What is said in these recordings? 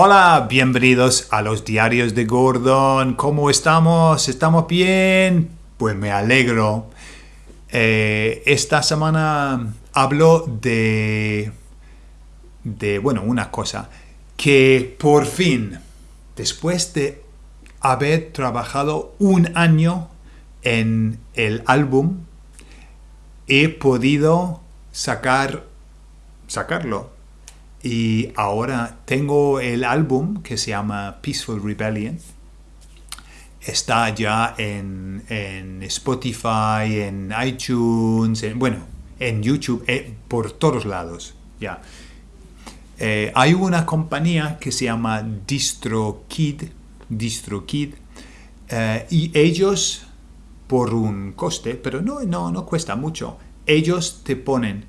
Hola, bienvenidos a los diarios de Gordon. ¿Cómo estamos? ¿Estamos bien? Pues me alegro. Eh, esta semana hablo de, de, bueno, una cosa. Que por fin, después de haber trabajado un año en el álbum, he podido sacar, sacarlo y ahora tengo el álbum que se llama Peaceful Rebellion. Está ya en, Spotify, en iTunes, bueno, en YouTube, eh, por todos lados. Ya. Eh, hay una compañía que se llama DistroKid, DistroKid eh, y ellos, por un coste, pero no, no, no cuesta mucho, ellos te ponen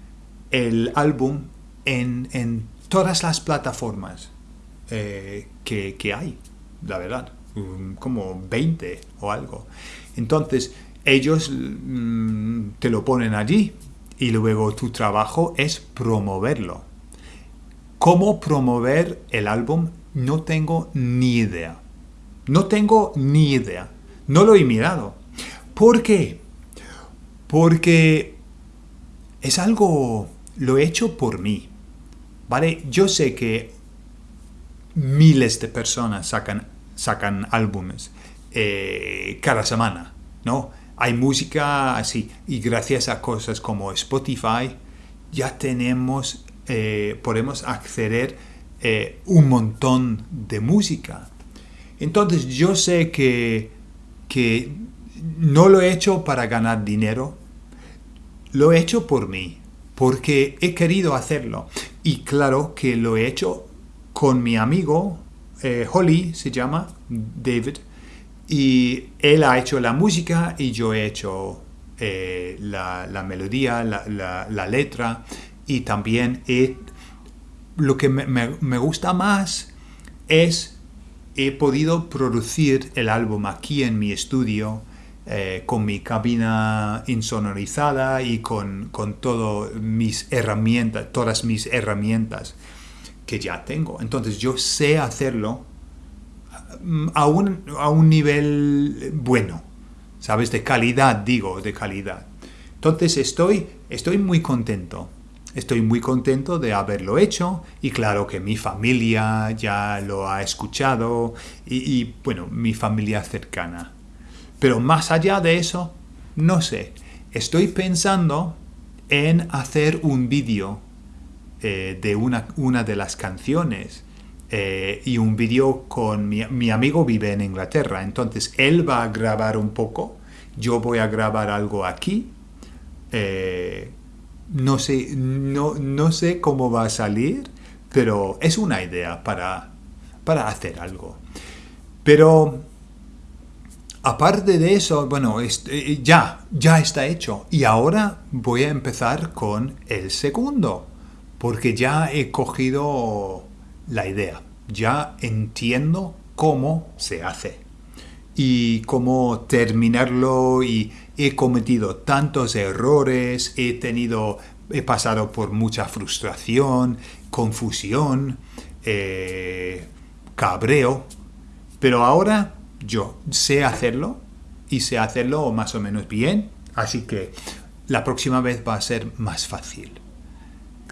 el álbum en, en todas las plataformas eh, que, hay, la verdad, como 20 o algo. Entonces, ellos mm, te lo ponen allí y luego tu trabajo es promoverlo. ¿Cómo promover el álbum? No tengo ni idea. No tengo ni idea. No lo he mirado. ¿Por qué? Porque es algo, lo he hecho por mí. ¿Vale? Yo sé que miles de personas sacan, sacan álbumes eh, cada semana, ¿no? Hay música así y gracias a cosas como Spotify ya tenemos, eh, podemos acceder eh, un montón de música. Entonces yo sé que, que no lo he hecho para ganar dinero, lo he hecho por mí, porque he querido hacerlo. Y claro que lo he hecho con mi amigo, eh, Holly se llama, David, y él ha hecho la música y yo he hecho eh, la, melodía, la, letra y también lo que me, gusta más es he podido producir el álbum aquí en mi estudio eh, con mi cabina insonorizada y con, con todas mis herramientas, todas mis herramientas que ya tengo. Entonces yo sé hacerlo mm, a un, a un nivel bueno, ¿sabes? De calidad, digo, de calidad. Entonces estoy, estoy muy contento. Estoy muy contento de haberlo hecho y claro que mi familia ya lo ha escuchado y bueno, mi familia cercana. Pero más allá de eso, no sé. Estoy pensando en hacer un vídeo eh, de una, una, de las canciones eh, y un vídeo con mi, amigo vive en Inglaterra, entonces él va a grabar un poco, yo voy a grabar algo aquí, eh, no, sé, no, no, sé cómo va a salir, pero es una idea para, para hacer algo. Pero Aparte de eso, bueno, eh, ya, ya está hecho. Y ahora voy a empezar con el segundo, porque ya he cogido la idea. Ya entiendo cómo se hace y cómo terminarlo y he cometido tantos errores, he tenido, he pasado por mucha frustración, confusión, eh, cabreo, pero ahora yo sé hacerlo y sé hacerlo más o menos bien, así que la próxima vez va a ser más fácil.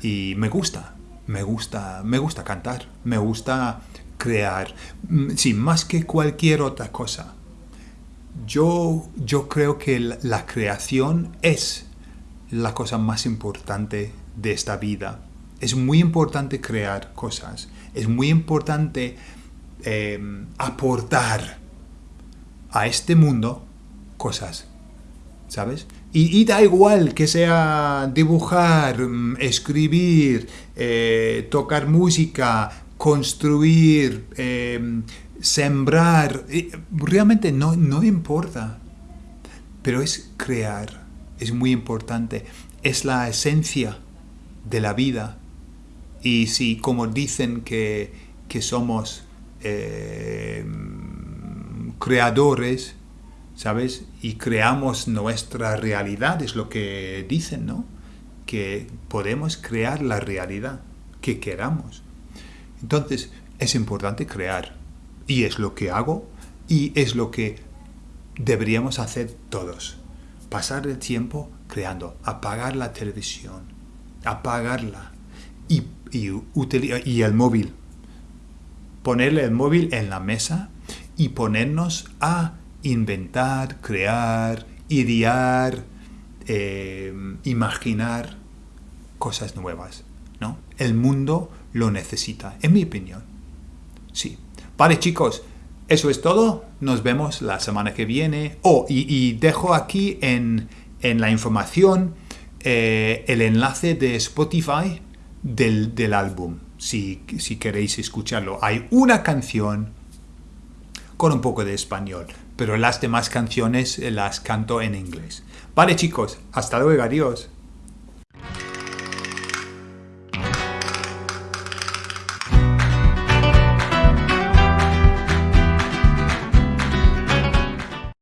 Y me gusta, me gusta, me gusta cantar, me gusta crear, mm, sí, más que cualquier otra cosa. Yo, yo creo que la creación es la cosa más importante de esta vida. Es muy importante crear cosas, es muy importante eh, aportar a este mundo cosas, ¿sabes? Y, da igual que sea dibujar, mm, escribir, eh, tocar música, construir, em, sembrar, realmente no, no importa. Pero es crear, es muy importante, es la esencia de la vida. Y si como dicen que, que somos em, creadores, ¿sabes? Y creamos nuestra realidad, es lo que dicen, ¿no? Que podemos crear la realidad que queramos. Entonces, es importante crear. Y es lo que hago y es lo que deberíamos hacer todos. Pasar el tiempo creando, apagar la televisión, apagarla y, y, y el móvil. Ponerle el móvil en la mesa y ponernos a inventar, crear, idear, eh, imaginar cosas nuevas. ¿no? El mundo lo necesita, en mi opinión. Sí. Vale, chicos, eso es todo. Nos vemos la semana que viene. Oh, y, dejo aquí en, la información eh, el enlace de Spotify del, álbum, si, si queréis escucharlo. Hay una canción con un poco de español, pero las demás canciones las canto en inglés. Vale chicos, hasta luego, adiós.